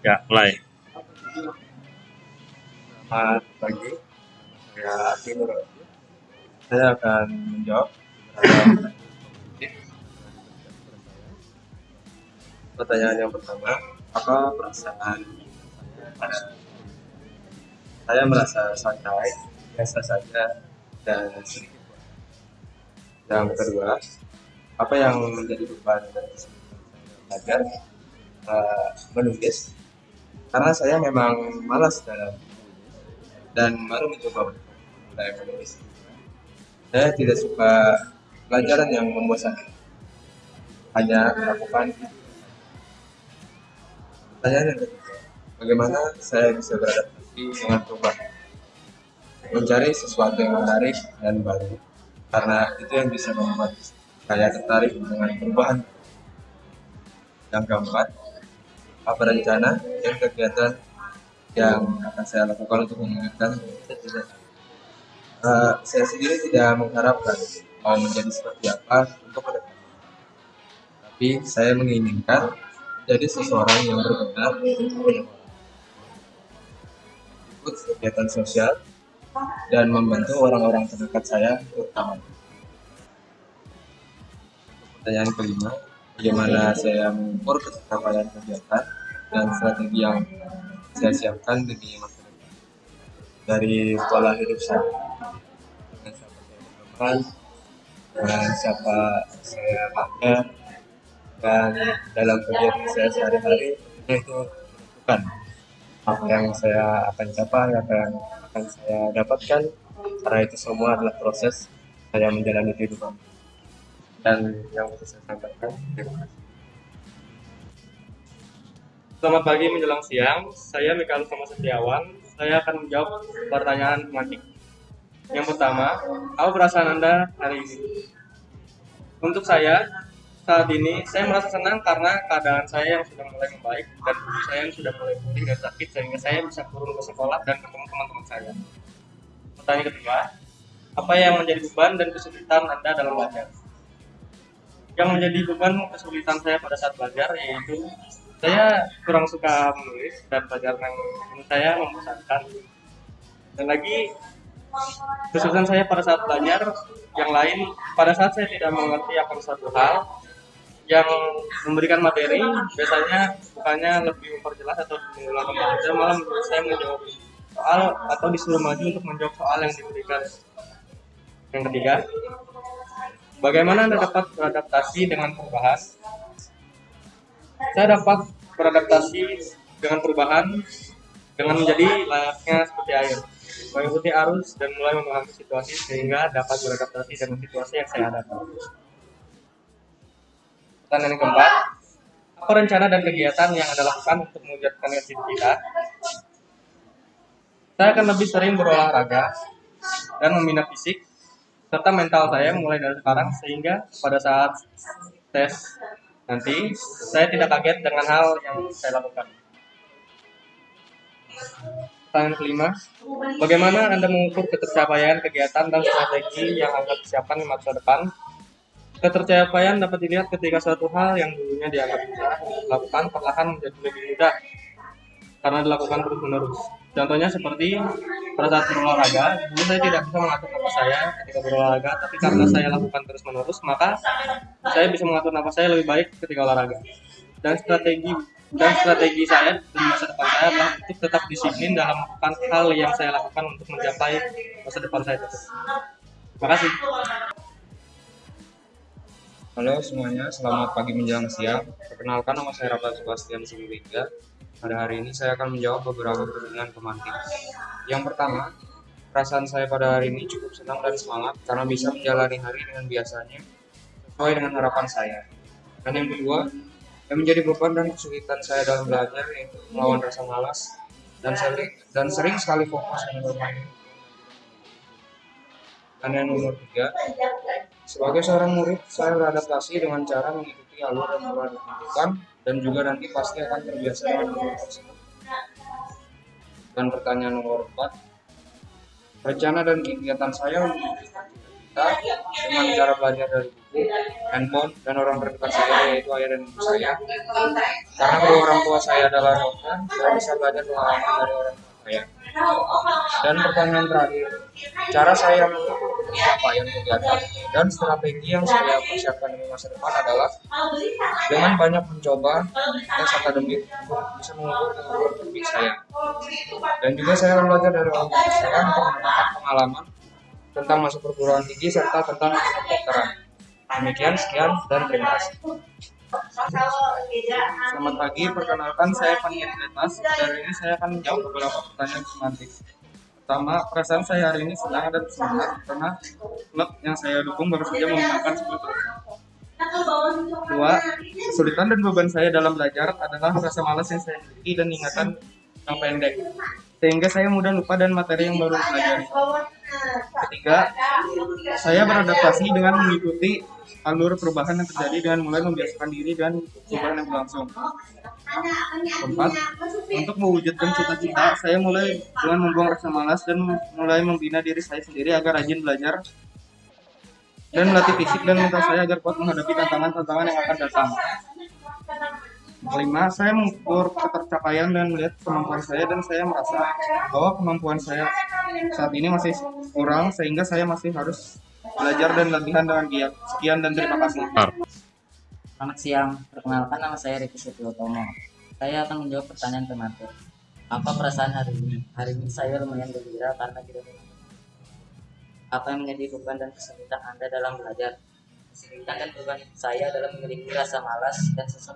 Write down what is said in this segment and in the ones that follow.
Ya, mulai. Selamat pagi, saya Aki. Saya akan menjawab pertanyaan yang pertama. Apa perasaan saya merasa santai, biasa saja, dan sedikit. Yang kedua, apa yang menjadi beban dan kesulitan belajar eh, menulis karena saya memang malas dalam dan baru mencoba mulai menulis. Saya tidak suka pelajaran yang membosankan. Hanya melakukan Pertanyaan bagaimana saya bisa beradaptasi dengan perubahan? Mencari sesuatu yang menarik dan baru, karena itu yang bisa membuat saya tertarik dengan perubahan. Yang keempat, apa rencana dan kegiatan yang akan saya lakukan untuk mewujudkan cita-cita Eh, saya sendiri tidak mengharapkan mau menjadi seperti apa untuk ke depan. Tapi saya menginginkan menjadi seseorang yang berguna ikut kegiatan sosial dan membantu orang-orang terdekat saya terutama. Pertanyaan kelima, bagaimana saya mengukur pencapaian kegiatan dan strategi yang saya siapkan demi masa depan dari pola hidup saya. Dengan siapa saya berteman dengan siapa saya makan dan dalam kegiatan saya sehari-hari itu menentukan apa yang saya akan capai apa yang akan saya dapatkan. Karena itu semua adalah proses saya menjalani kehidupan dan yang bisa saya sampaikan terima kasih Selamat pagi menjelang siang, saya Mikael Sama Setiawan. Saya akan menjawab pertanyaan tematik. Yang pertama, apa perasaan Anda hari ini? Untuk saya, saat ini saya merasa senang karena keadaan saya yang sudah mulai membaik dan tubuh saya yang sudah mulai pulih dan sakit sehingga saya bisa turun ke sekolah dan ketemu teman-teman saya. Pertanyaan kedua, apa yang menjadi beban dan kesulitan Anda dalam belajar? Yang menjadi beban kesulitan saya pada saat belajar yaitu saya kurang suka menulis dan pelajaran yang saya membosankan. Dan lagi kesulitan saya pada saat belajar yang lain pada saat saya tidak mengerti akan suatu hal yang memberikan materi biasanya bukannya lebih memperjelas atau mengulang kembali. Saya malah saya menjawab soal atau disuruh maju untuk menjawab soal yang diberikan. Yang ketiga bagaimana anda dapat beradaptasi dengan perubahan? Saya dapat beradaptasi dengan perubahan dengan menjadi layaknya seperti air. Mengikuti arus dan mulai memahami situasi sehingga dapat beradaptasi dengan situasi yang saya hadapi. Pertanyaan yang keempat apa rencana dan kegiatan yang anda lakukan untuk mewujudkan cita saya akan lebih sering berolahraga dan membina fisik serta mental saya mulai dari sekarang sehingga pada saat tes nanti saya tidak kaget dengan hal yang saya lakukan. Pertanyaan kelima, bagaimana Anda mengukur ketercapaian kegiatan dan strategi yang Anda persiapkan di masa depan? Ketercapaian dapat dilihat ketika suatu hal yang dulunya dianggap susah dilakukan perlahan menjadi lebih mudah karena dilakukan terus-menerus. Contohnya seperti pada saat berolahraga, dulu saya tidak bisa mengatur nafas saya ketika berolahraga, tapi karena saya lakukan terus-menerus, maka saya bisa mengatur nafas saya lebih baik ketika olahraga. Dan strategi dan strategi saya di masa depan saya adalah untuk tetap disiplin dalam melakukan hal yang saya lakukan untuk mencapai masa depan saya tersebut. Terima kasih. Halo semuanya, selamat pagi menjelang siang. Perkenalkan nama saya Rafa Sebastian Simulingga. Pada hari ini saya akan menjawab beberapa pertanyaan pemantik. Yang pertama, perasaan saya pada hari ini cukup senang dan semangat karena bisa menjalani hari dengan biasanya sesuai dengan harapan saya. Dan yang kedua, yang menjadi beban dan kesulitan saya dalam belajar yaitu melawan rasa malas dan sering dan sering sekali fokus dengan bermain. Dan yang nomor tiga, sebagai seorang murid, saya beradaptasi dengan cara mengikuti alur telah ditentukan dan juga nanti pasti akan terbiasa dengan alur tersebut. Dan pertanyaan nomor 4, rencana dan kegiatan saya untuk kita dengan cara belajar dari buku, handphone, dan orang terdekat saya yaitu ayah dan ibu saya. Karena kedua orang tua saya adalah dokter, saya bisa belajar pengalaman dari orang tua saya. Dan pertanyaan terakhir, cara saya mengukur pencapaian kegiatan dan strategi yang saya persiapkan di masa depan adalah dengan banyak mencoba tes akademik untuk bisa mengukur kemampuan saya. Dan juga saya akan belajar dari orang tua saya untuk mendapatkan pengalaman tentang masuk perguruan tinggi serta tentang kedokteran. Demikian, sekian, dan terima kasih. Selamat pagi, perkenalkan saya Paniat Atas. Dari ini saya akan menjawab beberapa pertanyaan semantik. Pertama, perasaan saya hari ini senang dan semangat karena klub yang saya dukung baru saja memenangkan trofi. Dua, kesulitan dan beban saya dalam belajar adalah rasa malas yang saya miliki dan ingatan yang pendek. Sehingga saya mudah lupa dan materi yang baru pelajari. Ketiga, saya beradaptasi dengan mengikuti alur perubahan yang terjadi dengan mulai membiasakan diri dan perubahan yang berlangsung. Keempat, untuk mewujudkan cita-cita, saya mulai dengan membuang rasa malas dan mulai membina diri saya sendiri agar rajin belajar dan melatih fisik dan mental saya agar kuat menghadapi tantangan-tantangan yang akan datang. Kelima, saya mengukur ketercapaian dan melihat kemampuan saya dan saya merasa bahwa kemampuan saya saat ini masih kurang sehingga saya masih harus belajar dan latihan dengan giat. Sekian dan terima kasih. Selamat siang, perkenalkan nama saya Riki Setiotomo. Saya akan menjawab pertanyaan tematik. Apa perasaan hari ini? Hari ini saya lumayan gembira karena tidak apa yang menjadi beban dan kesulitan Anda dalam belajar. Kesulitan dan beban saya dalam memiliki rasa malas dan susah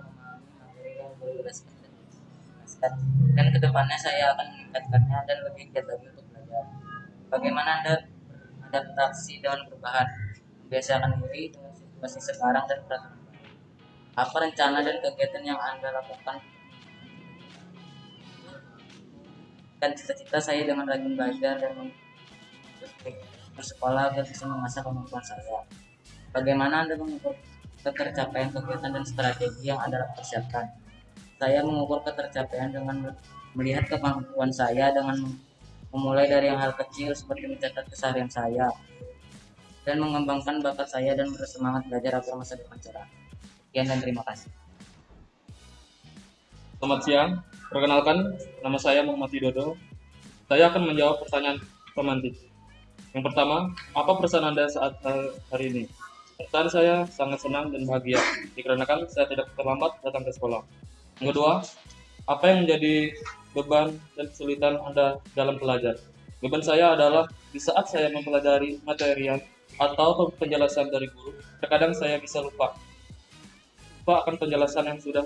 dan ke depannya saya akan meningkatkannya dan lebih giat lagi untuk belajar. Bagaimana Anda beradaptasi dengan perubahan? Membiasakan diri dengan situasi sekarang dan peraturan apa rencana dan kegiatan yang anda lakukan dan cita-cita saya dengan rajin belajar dan bersekolah agar bisa mengasah kemampuan saya bagaimana anda mengukur ketercapaian kegiatan dan strategi yang anda persiapkan saya mengukur ketercapaian dengan melihat kemampuan saya dengan memulai dari yang hal kecil seperti mencatat keseharian saya dan mengembangkan bakat saya dan bersemangat belajar agar masa depan cerah. Sekian dan terima kasih. Selamat siang, perkenalkan nama saya Muhammad Widodo. Saya akan menjawab pertanyaan pemantik. Yang pertama, apa perasaan Anda saat eh, hari ini? Perasaan saya sangat senang dan bahagia, dikarenakan saya tidak terlambat datang ke sekolah. Yang kedua, apa yang menjadi beban dan kesulitan Anda dalam belajar? Beban saya adalah di saat saya mempelajari material atau penjelasan dari guru, terkadang saya bisa lupa. Lupa akan penjelasan yang sudah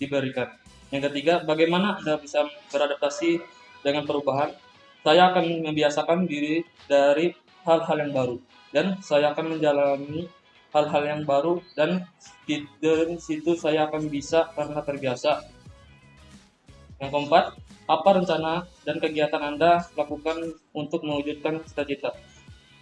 diberikan. Yang ketiga, bagaimana Anda bisa beradaptasi dengan perubahan? Saya akan membiasakan diri dari hal-hal yang baru dan saya akan menjalani hal-hal yang baru dan di dari situ saya akan bisa karena terbiasa. Yang keempat, apa rencana dan kegiatan Anda lakukan untuk mewujudkan cita-cita?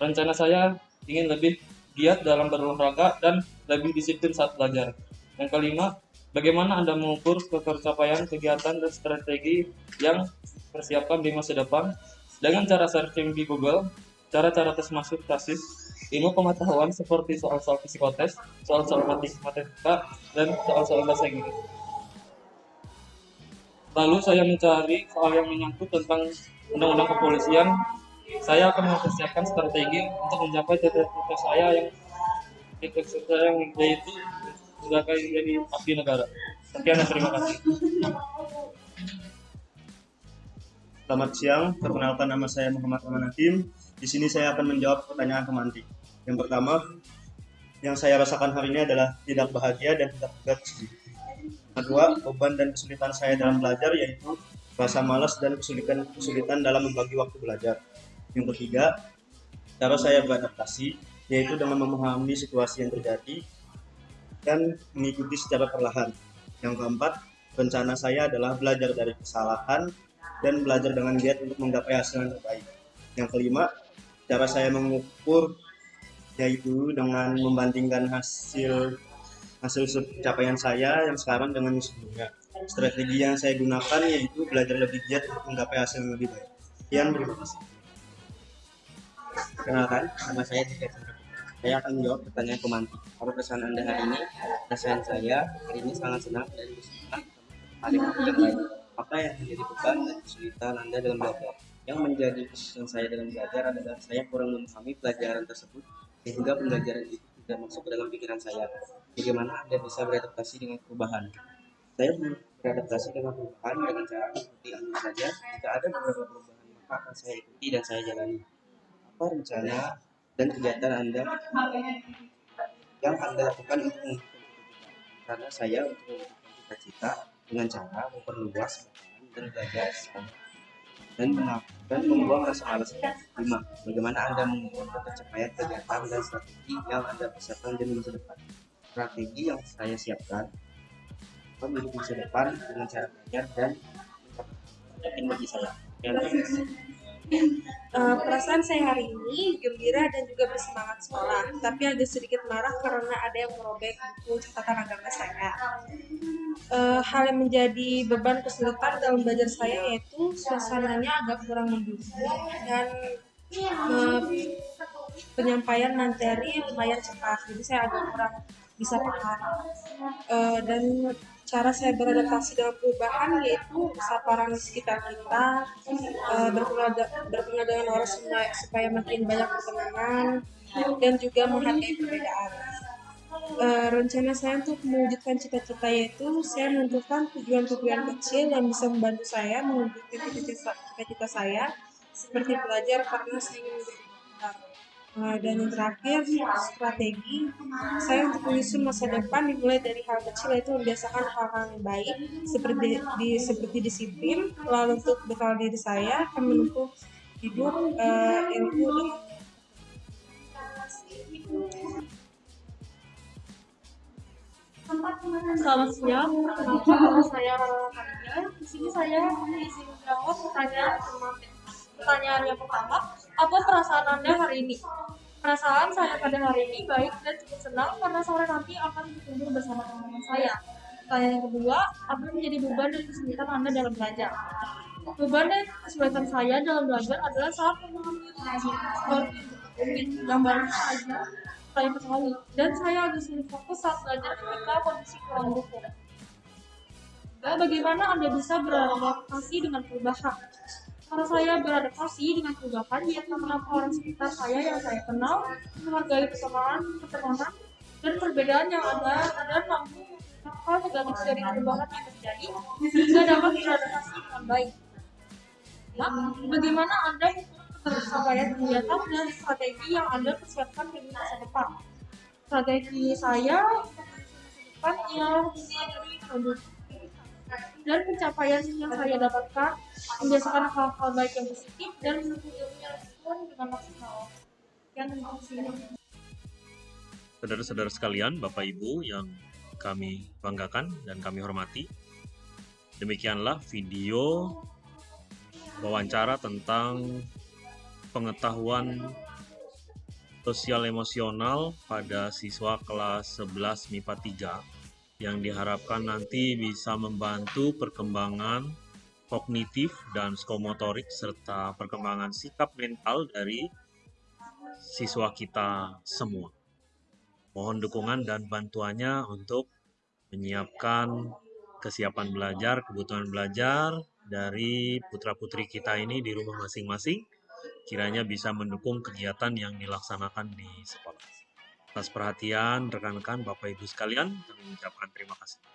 Rencana saya ingin lebih giat dalam berolahraga dan lebih disiplin saat belajar. Yang kelima, bagaimana Anda mengukur ketercapaian kegiatan dan strategi yang persiapkan di masa depan dengan cara searching di Google, cara-cara tes masuk tesis, ilmu pengetahuan seperti soal-soal psikotes, soal-soal matematika, dan soal-soal bahasa Inggris. Lalu saya mencari soal yang menyangkut tentang undang-undang kepolisian. Saya akan mempersiapkan strategi untuk mencapai cita-cita saya yang cita-cita saya yang yaitu sebagai jadi abdi negara. Sekian dan terima kasih. Selamat siang, perkenalkan nama saya Muhammad Aman Hakim. Di sini saya akan menjawab pertanyaan pemantik. Yang pertama, yang saya rasakan hari ini adalah tidak bahagia dan tidak sedih. Kedua, beban dan kesulitan saya dalam belajar yaitu rasa malas dan kesulitan kesulitan dalam membagi waktu belajar. Yang ketiga, cara saya beradaptasi yaitu dengan memahami situasi yang terjadi dan mengikuti secara perlahan. Yang keempat, rencana saya adalah belajar dari kesalahan dan belajar dengan giat untuk menggapai hasil yang terbaik. Yang kelima, cara saya mengukur yaitu dengan membandingkan hasil hasil pencapaian saya yang sekarang dengan yang sebelumnya. Strategi yang saya gunakan yaitu belajar lebih giat untuk menggapai hasil yang lebih baik. Sekian, terima kasih. Kenalkan, nama saya Chandra. Saya akan menjawab pertanyaan pemantik. Apa pesan Anda hari ini? Perasaan saya hari ini sangat senang dan bersemangat hari yang baik. Apa yang menjadi beban dan kesulitan Anda dalam belajar? Yang menjadi kesulitan saya dalam belajar adalah saya kurang memahami pelajaran tersebut sehingga pembelajaran itu tidak masuk ke dalam pikiran saya. Bagaimana Anda bisa beradaptasi dengan perubahan? Saya beradaptasi dengan perubahan dengan cara mengikuti Anda saja. Jika ada beberapa perubahan, maka akan saya ikuti dan saya jalani. Apa rencana dan kegiatan Anda yang Anda lakukan untuk? Karena saya untuk mewujudkan cita-cita dengan cara memperluas dan belajar dan dan membuang rasa malas. Lima, bagaimana Anda mengukur pencapaian kegiatan dan strategi yang Anda persiapkan demi masa depan? Strategi yang saya siapkan menuju masa depan dengan cara belajar dan penting bagi saya. Eh, perasaan saya hari ini gembira dan juga bersemangat sekolah, tapi agak sedikit marah karena ada yang merobek buku catatan agama saya. Eh, hal yang menjadi beban kesulitan dalam belajar saya yaitu suasananya agak kurang mendukung dan eh, penyampaian materi lumayan cepat, jadi saya agak kurang bisa paham. Eh, dan cara saya beradaptasi dengan perubahan yaitu saparan di sekitar kita uh, berkenal, dengan orang supaya makin banyak pertemanan dan juga menghargai perbedaan uh, rencana saya untuk mewujudkan cita-cita yaitu saya menentukan tujuan-tujuan kecil yang bisa membantu saya mewujudkan cita-cita saya seperti belajar karena saya ingin menjadi pintar Nah, dan yang terakhir strategi. Saya untuk menyusun masa depan dimulai dari hal kecil yaitu membiasakan hal-hal yang baik seperti di seperti disiplin lalu untuk bekal diri saya akan menempuh hidup uh, ilmu dengan Selamat siang, nama saya Rara Khadijah. Di sini saya mengisi menjawab pertanyaan Pertanyaan yang pertama, apa perasaan Anda hari ini? Perasaan saya pada hari ini baik dan cukup senang karena sore nanti akan berkumpul bersama teman-teman saya. Pertanyaan yang kedua, apa yang menjadi beban dan kesulitan Anda dalam belajar? Beban dan kesulitan saya dalam belajar adalah saat memahami baru saja saya ketahui dan saya sulit fokus saat belajar ketika kondisi kurang mendukung. Bagaimana Anda bisa beradaptasi dengan perubahan? Karena saya beradaptasi dengan perubahan, yaitu mengenapa orang sekitar saya yang saya kenal, menghargai persamaan, pertemanan, dan perbedaan yang ada, dan mampu hal negatif dari perubahan yang terjadi, sehingga dapat beradaptasi dengan baik. Nah, bagaimana Anda pencapaian kegiatan dan strategi yang Anda persiapkan di masa depan? Strategi saya depan yang dan pencapaian yang saya dapatkan membiasakan hal-hal baik yang positif dan ilmu dengan maksimal. Yang Saudara-saudara sekalian, Bapak Ibu yang kami banggakan dan kami hormati, demikianlah video wawancara tentang pengetahuan sosial emosional pada siswa kelas 11 MIPA 3 yang diharapkan nanti bisa membantu perkembangan kognitif dan psikomotorik serta perkembangan sikap mental dari siswa kita semua. Mohon dukungan dan bantuannya untuk menyiapkan kesiapan belajar, kebutuhan belajar dari putra-putri kita ini di rumah masing-masing, kiranya bisa mendukung kegiatan yang dilaksanakan di sekolah. Atas perhatian rekan-rekan Bapak Ibu sekalian, kami mengucapkan terima kasih.